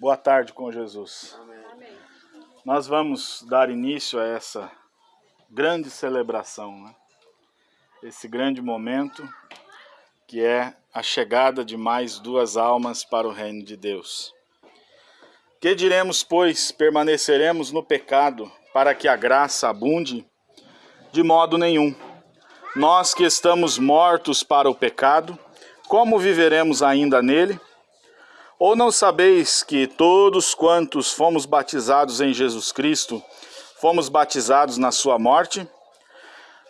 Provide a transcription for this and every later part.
Boa tarde com Jesus. Amém. Nós vamos dar início a essa grande celebração, né? esse grande momento que é a chegada de mais duas almas para o reino de Deus. Que diremos, pois, permaneceremos no pecado para que a graça abunde? De modo nenhum. Nós que estamos mortos para o pecado, como viveremos ainda nele? Ou não sabeis que todos quantos fomos batizados em Jesus Cristo, fomos batizados na sua morte?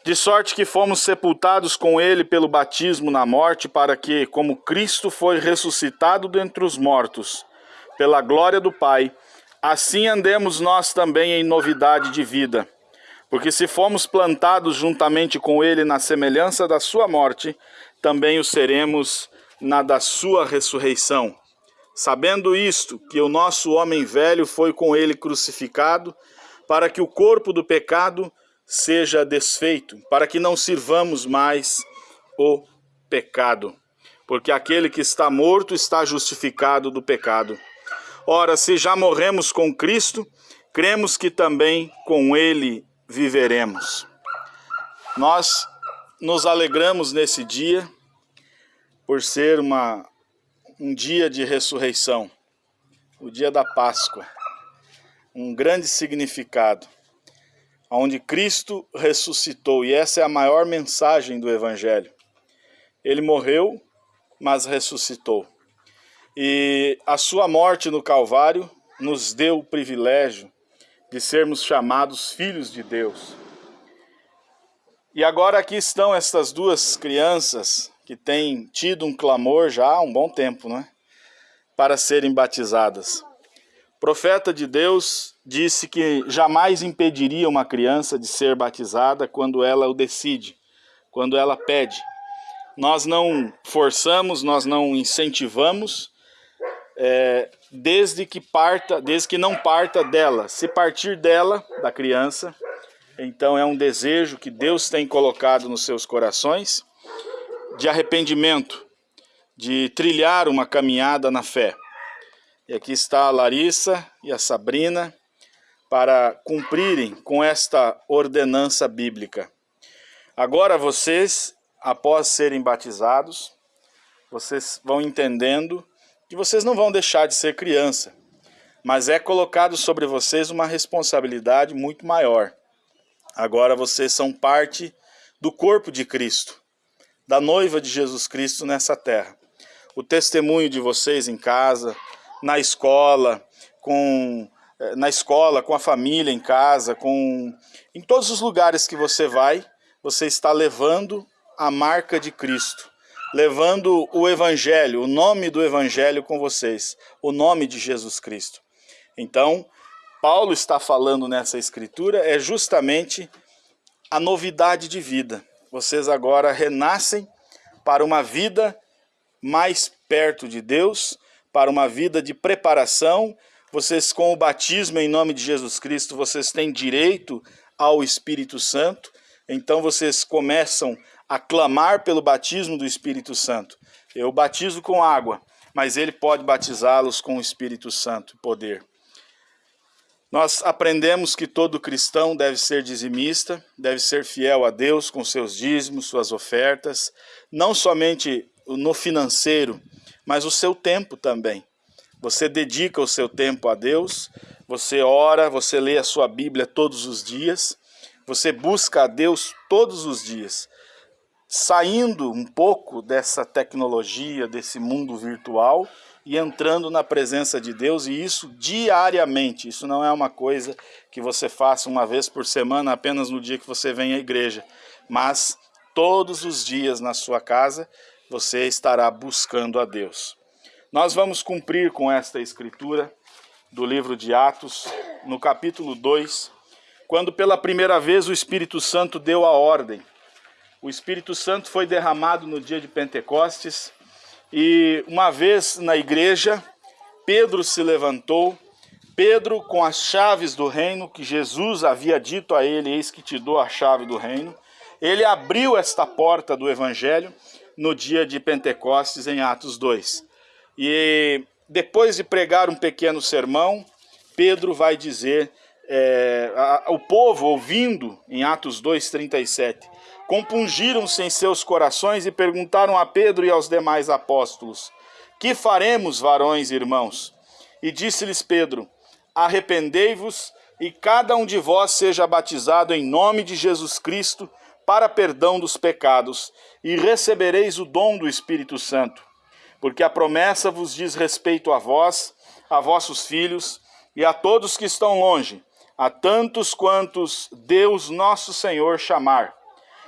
De sorte que fomos sepultados com ele pelo batismo na morte, para que, como Cristo foi ressuscitado dentre os mortos, pela glória do Pai, assim andemos nós também em novidade de vida. Porque se fomos plantados juntamente com ele na semelhança da sua morte, também o seremos na da sua ressurreição. Sabendo isto, que o nosso homem velho foi com ele crucificado, para que o corpo do pecado seja desfeito, para que não sirvamos mais o pecado. Porque aquele que está morto está justificado do pecado. Ora, se já morremos com Cristo, cremos que também com ele viveremos. Nós nos alegramos nesse dia por ser uma um dia de ressurreição, o dia da Páscoa, um grande significado, onde Cristo ressuscitou, e essa é a maior mensagem do Evangelho. Ele morreu, mas ressuscitou. E a sua morte no Calvário nos deu o privilégio de sermos chamados filhos de Deus. E agora aqui estão estas duas crianças que têm tido um clamor já há um bom tempo, né? Para serem batizadas. O profeta de Deus disse que jamais impediria uma criança de ser batizada quando ela o decide, quando ela pede. Nós não forçamos, nós não incentivamos, é, desde que parta, desde que não parta dela. Se partir dela, da criança, então é um desejo que Deus tem colocado nos seus corações de arrependimento, de trilhar uma caminhada na fé. E aqui está a Larissa e a Sabrina para cumprirem com esta ordenança bíblica. Agora vocês, após serem batizados, vocês vão entendendo que vocês não vão deixar de ser criança, mas é colocado sobre vocês uma responsabilidade muito maior. Agora vocês são parte do corpo de Cristo da noiva de Jesus Cristo nessa terra. O testemunho de vocês em casa, na escola, com eh, na escola, com a família em casa, com em todos os lugares que você vai, você está levando a marca de Cristo, levando o evangelho, o nome do evangelho com vocês, o nome de Jesus Cristo. Então, Paulo está falando nessa escritura é justamente a novidade de vida vocês agora renascem para uma vida mais perto de Deus, para uma vida de preparação. Vocês, com o batismo em nome de Jesus Cristo, vocês têm direito ao Espírito Santo. Então vocês começam a clamar pelo batismo do Espírito Santo. Eu batizo com água, mas ele pode batizá-los com o Espírito Santo e poder. Nós aprendemos que todo cristão deve ser dizimista, deve ser fiel a Deus com seus dízimos, suas ofertas, não somente no financeiro, mas o seu tempo também. Você dedica o seu tempo a Deus, você ora, você lê a sua Bíblia todos os dias, você busca a Deus todos os dias. Saindo um pouco dessa tecnologia, desse mundo virtual, e entrando na presença de Deus, e isso diariamente. Isso não é uma coisa que você faça uma vez por semana, apenas no dia que você vem à igreja, mas todos os dias na sua casa você estará buscando a Deus. Nós vamos cumprir com esta escritura do livro de Atos, no capítulo 2, quando pela primeira vez o Espírito Santo deu a ordem. O Espírito Santo foi derramado no dia de Pentecostes e uma vez na igreja, Pedro se levantou, Pedro com as chaves do reino, que Jesus havia dito a ele, eis que te dou a chave do reino, ele abriu esta porta do evangelho no dia de Pentecostes, em Atos 2. E depois de pregar um pequeno sermão, Pedro vai dizer, é, a, o povo ouvindo, em Atos 2,37, compungiram-se em seus corações e perguntaram a Pedro e aos demais apóstolos, que faremos, varões e irmãos? E disse-lhes Pedro, arrependei-vos e cada um de vós seja batizado em nome de Jesus Cristo para perdão dos pecados, e recebereis o dom do Espírito Santo. Porque a promessa vos diz respeito a vós, a vossos filhos e a todos que estão longe, a tantos quantos Deus nosso Senhor chamar.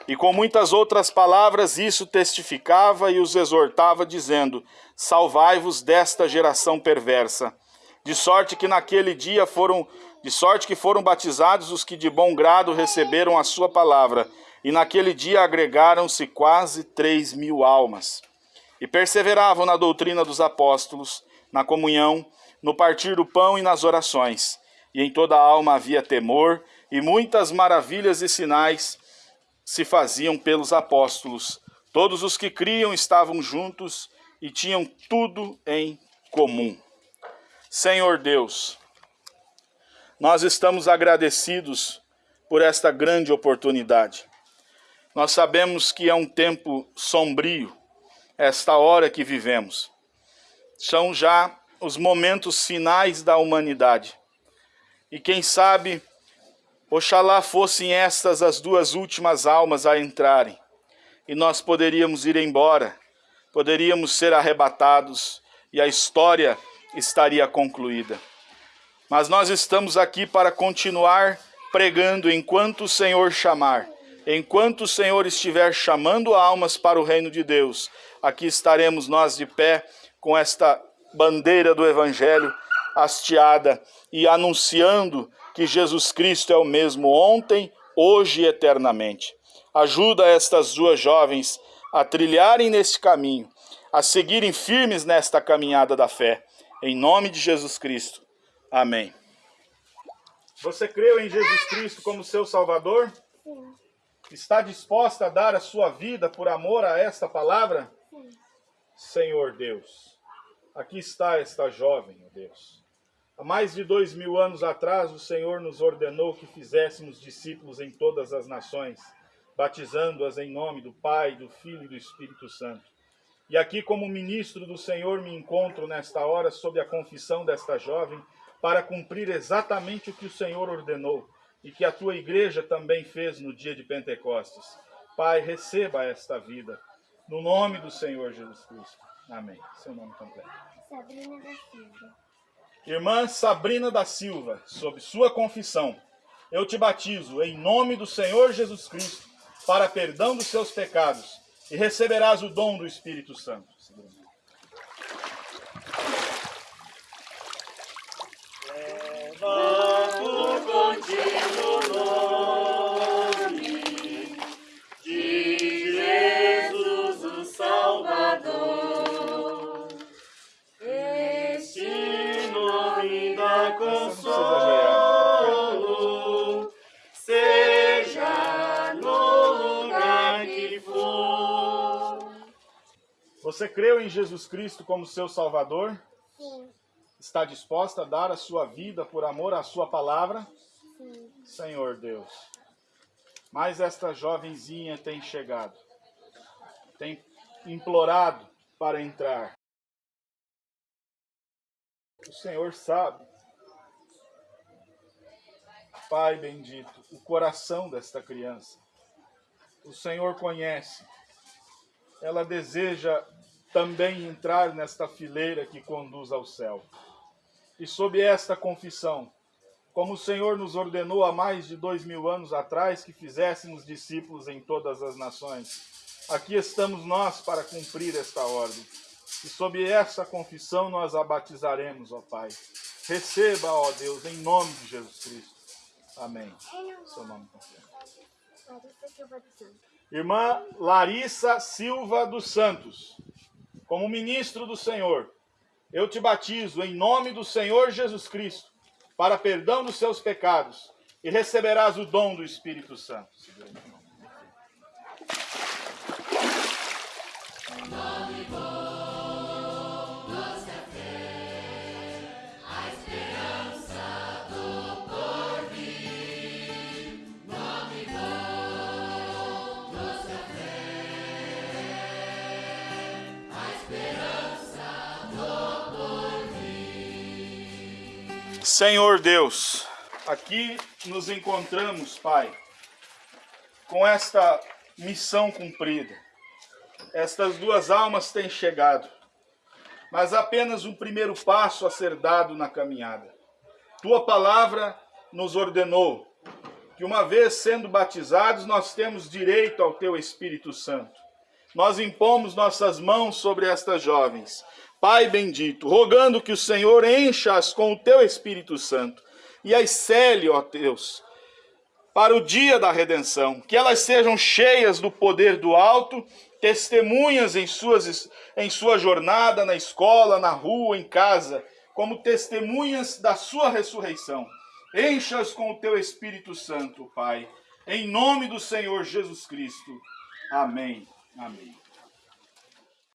E com muitas outras palavras isso testificava e os exortava, dizendo: Salvai-vos desta geração perversa. De sorte que naquele dia foram de sorte que foram batizados os que de bom grado receberam a sua palavra, e naquele dia agregaram-se quase três mil almas. E perseveravam na doutrina dos apóstolos, na comunhão, no partir do pão e nas orações. E em toda a alma havia temor, e muitas maravilhas e sinais se faziam pelos apóstolos. Todos os que criam estavam juntos e tinham tudo em comum. Senhor Deus, nós estamos agradecidos por esta grande oportunidade. Nós sabemos que é um tempo sombrio, esta hora que vivemos. São já os momentos finais da humanidade. E quem sabe, oxalá fossem estas as duas últimas almas a entrarem, e nós poderíamos ir embora, poderíamos ser arrebatados, e a história estaria concluída. Mas nós estamos aqui para continuar pregando enquanto o Senhor chamar. Enquanto o Senhor estiver chamando almas para o reino de Deus, aqui estaremos nós de pé com esta bandeira do Evangelho hasteada e anunciando que Jesus Cristo é o mesmo ontem, hoje e eternamente. Ajuda estas duas jovens a trilharem neste caminho, a seguirem firmes nesta caminhada da fé. Em nome de Jesus Cristo. Amém. Você creu em Jesus Cristo como seu Salvador? Sim. Está disposta a dar a sua vida por amor a esta palavra? Sim. Senhor Deus, aqui está esta jovem, ó Deus. Há mais de dois mil anos atrás, o Senhor nos ordenou que fizéssemos discípulos em todas as nações, batizando-as em nome do Pai, do Filho e do Espírito Santo. E aqui, como ministro do Senhor, me encontro nesta hora sob a confissão desta jovem, para cumprir exatamente o que o Senhor ordenou e que a tua igreja também fez no dia de Pentecostes. Pai, receba esta vida, no nome do Senhor Jesus Cristo. Amém. Seu nome completo. Sabrina da Silva. Irmã Sabrina da Silva, sob sua confissão, eu te batizo em nome do Senhor Jesus Cristo para perdão dos seus pecados e receberás o dom do Espírito Santo. Levo contigo Você creu em Jesus Cristo como seu Salvador? Sim. Está disposta a dar a sua vida por amor à sua palavra? Sim. Senhor Deus. Mas esta jovenzinha tem chegado, tem implorado para entrar. O Senhor sabe, Pai bendito, o coração desta criança. O Senhor conhece. Ela deseja também entrar nesta fileira que conduz ao céu. E sob esta confissão, como o Senhor nos ordenou há mais de dois mil anos atrás que fizéssemos discípulos em todas as nações, aqui estamos nós para cumprir esta ordem. E sob essa confissão nós a batizaremos, ó Pai. Receba, ó Deus, em nome de Jesus Cristo. Amém. Seu nome Irmã Larissa Silva dos Santos, como ministro do Senhor, eu te batizo em nome do Senhor Jesus Cristo, para perdão dos seus pecados, e receberás o dom do Espírito Santo. Senhor Deus, aqui nos encontramos, Pai, com esta missão cumprida. Estas duas almas têm chegado, mas apenas um primeiro passo a ser dado na caminhada. Tua palavra nos ordenou que, uma vez sendo batizados, nós temos direito ao Teu Espírito Santo. Nós impomos nossas mãos sobre estas jovens Pai bendito, rogando que o Senhor encha-as com o teu Espírito Santo e as cele, ó Deus, para o dia da redenção, que elas sejam cheias do poder do alto, testemunhas em, suas, em sua jornada na escola, na rua, em casa, como testemunhas da sua ressurreição. Encha-as com o teu Espírito Santo, Pai, em nome do Senhor Jesus Cristo. Amém. Amém.